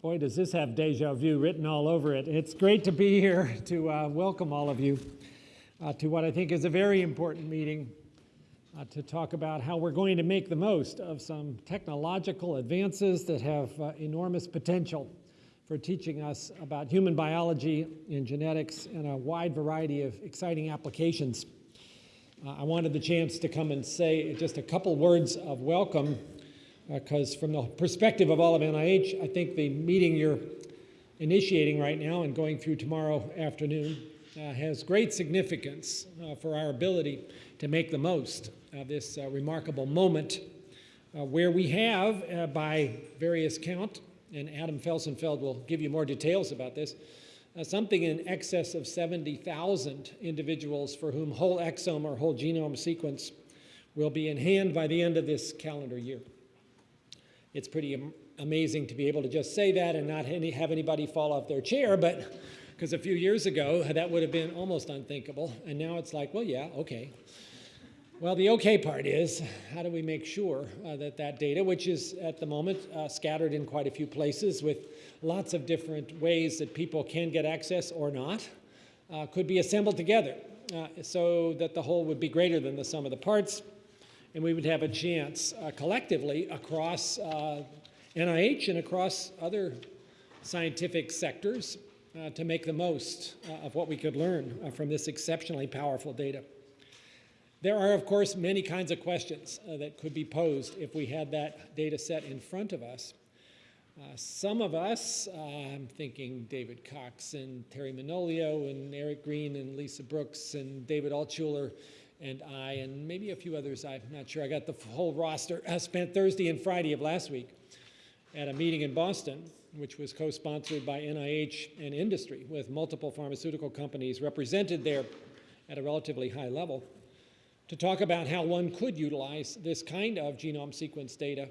Boy, does this have deja vu written all over it. It's great to be here to uh, welcome all of you uh, to what I think is a very important meeting uh, to talk about how we're going to make the most of some technological advances that have uh, enormous potential for teaching us about human biology and genetics and a wide variety of exciting applications. Uh, I wanted the chance to come and say just a couple words of welcome because uh, from the perspective of all of NIH, I think the meeting you're initiating right now and going through tomorrow afternoon uh, has great significance uh, for our ability to make the most of this uh, remarkable moment uh, where we have, uh, by various count, and Adam Felsenfeld will give you more details about this, something in excess of 70,000 individuals for whom whole exome or whole genome sequence will be in hand by the end of this calendar year it's pretty amazing to be able to just say that and not any, have anybody fall off their chair, but because a few years ago that would have been almost unthinkable, and now it's like, well, yeah, okay. Well, the okay part is, how do we make sure uh, that that data, which is at the moment uh, scattered in quite a few places with lots of different ways that people can get access or not, uh, could be assembled together. Uh, so that the whole would be greater than the sum of the parts, and we would have a chance uh, collectively across uh, NIH and across other scientific sectors uh, to make the most uh, of what we could learn uh, from this exceptionally powerful data. There are, of course, many kinds of questions uh, that could be posed if we had that data set in front of us. some of us, I'm thinking David Cox and Terry Manolio and Eric Green and Lisa Brooks and David Altshuler, and I, and maybe a few others, I'm not sure, I got the whole roster, I spent Thursday and Friday of last week at a meeting in Boston, which was co-sponsored by NIH and industry, with multiple pharmaceutical companies represented there at a relatively high level, to talk about how one could utilize this kind of genome sequence data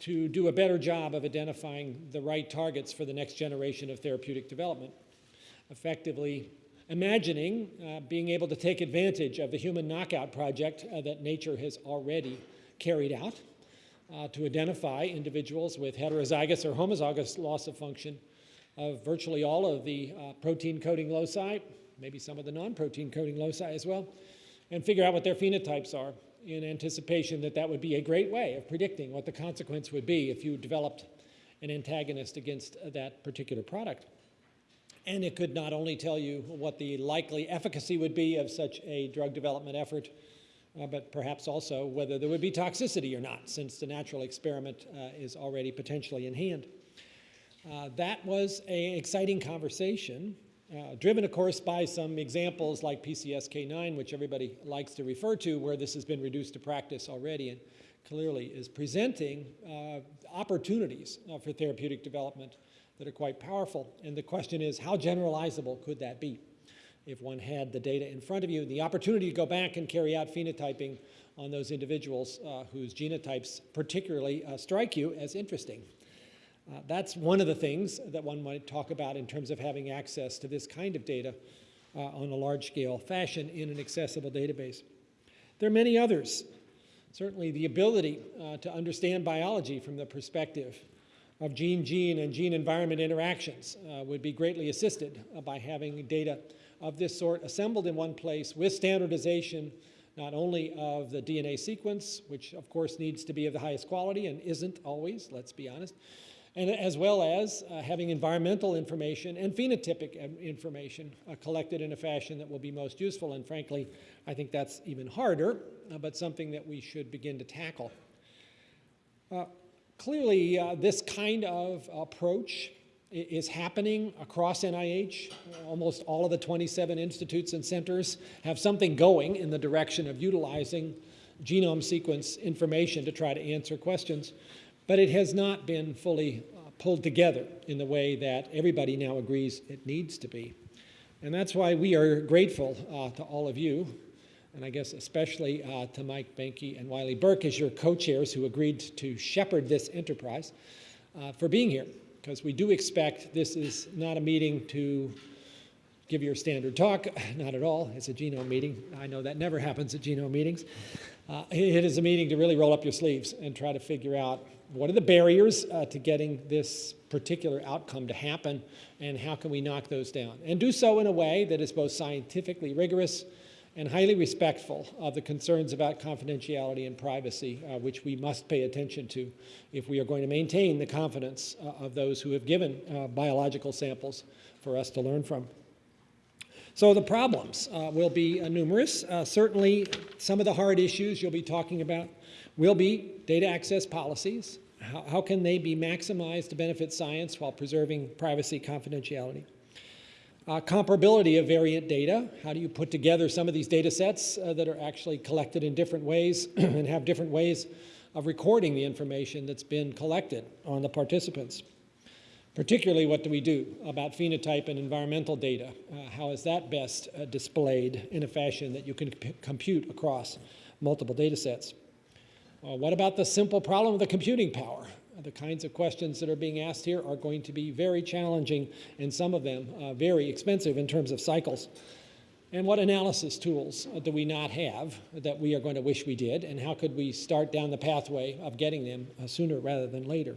to do a better job of identifying the right targets for the next generation of therapeutic development, effectively imagining uh, being able to take advantage of the human knockout project uh, that nature has already carried out uh, to identify individuals with heterozygous or homozygous loss of function of virtually all of the uh, protein coding loci, maybe some of the non-protein coding loci as well, and figure out what their phenotypes are in anticipation that that would be a great way of predicting what the consequence would be if you developed an antagonist against that particular product. And it could not only tell you what the likely efficacy would be of such a drug development effort, uh, but perhaps also whether there would be toxicity or not, since the natural experiment uh, is already potentially in hand. Uh, that was an exciting conversation, uh, driven, of course, by some examples like PCSK9, which everybody likes to refer to, where this has been reduced to practice already and clearly is presenting uh, opportunities uh, for therapeutic development that are quite powerful. And the question is, how generalizable could that be? If one had the data in front of you, the opportunity to go back and carry out phenotyping on those individuals uh, whose genotypes particularly uh, strike you as interesting. Uh, that's one of the things that one might talk about in terms of having access to this kind of data uh, on a large-scale fashion in an accessible database. There are many others. Certainly the ability uh, to understand biology from the perspective of gene-gene and gene-environment interactions uh, would be greatly assisted uh, by having data of this sort assembled in one place with standardization not only of the DNA sequence, which of course needs to be of the highest quality and isn't always, let's be honest, and as well as uh, having environmental information and phenotypic information uh, collected in a fashion that will be most useful. And frankly, I think that's even harder, uh, but something that we should begin to tackle. Uh, Clearly, uh, this kind of approach is happening across NIH. Almost all of the 27 institutes and centers have something going in the direction of utilizing genome sequence information to try to answer questions, but it has not been fully uh, pulled together in the way that everybody now agrees it needs to be. And that's why we are grateful uh, to all of you and I guess especially uh, to Mike Boehnke and Wylie Burke as your co-chairs who agreed to shepherd this enterprise uh, for being here, because we do expect this is not a meeting to give your standard talk. Not at all. It's a genome meeting. I know that never happens at genome meetings. Uh, it is a meeting to really roll up your sleeves and try to figure out what are the barriers uh, to getting this particular outcome to happen and how can we knock those down. And do so in a way that is both scientifically rigorous and highly respectful of the concerns about confidentiality and privacy, uh, which we must pay attention to if we are going to maintain the confidence uh, of those who have given uh, biological samples for us to learn from. So the problems uh, will be uh, numerous. Uh, certainly, some of the hard issues you'll be talking about will be data access policies. How, how can they be maximized to benefit science while preserving privacy confidentiality? Uh, comparability of variant data. How do you put together some of these data sets uh, that are actually collected in different ways and have different ways of recording the information that's been collected on the participants? Particularly, what do we do about phenotype and environmental data? Uh, how is that best uh, displayed in a fashion that you can compute across multiple data sets? Uh, what about the simple problem of the computing power? The kinds of questions that are being asked here are going to be very challenging, and some of them uh, very expensive in terms of cycles. And what analysis tools do we not have that we are going to wish we did, and how could we start down the pathway of getting them uh, sooner rather than later?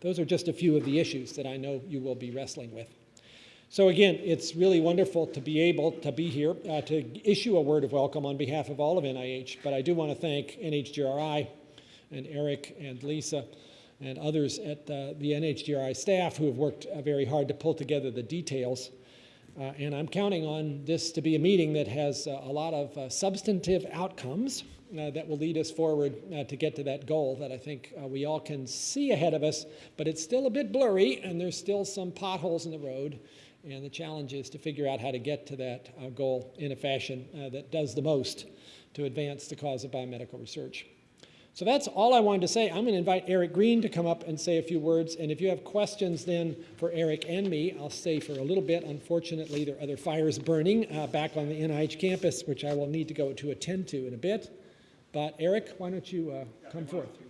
Those are just a few of the issues that I know you will be wrestling with. So again, it's really wonderful to be able to be here uh, to issue a word of welcome on behalf of all of NIH, but I do want to thank NHGRI and Eric and Lisa and others at uh, the NHGRI staff who have worked uh, very hard to pull together the details. Uh, and I'm counting on this to be a meeting that has uh, a lot of uh, substantive outcomes uh, that will lead us forward uh, to get to that goal that I think we all can see ahead of us, but it's still a bit blurry and there's still some potholes in the road. And the challenge is to figure out how to get to that goal in a fashion that does the most to advance the cause of biomedical research. So that's all I wanted to say. I'm going to invite Eric Green to come up and say a few words. And if you have questions then for Eric and me, I'll stay for a little bit. Unfortunately, there are other fires burning uh, back on the NIH campus, which I will need to go to attend to in a bit. But Eric, why don't you uh, come forth?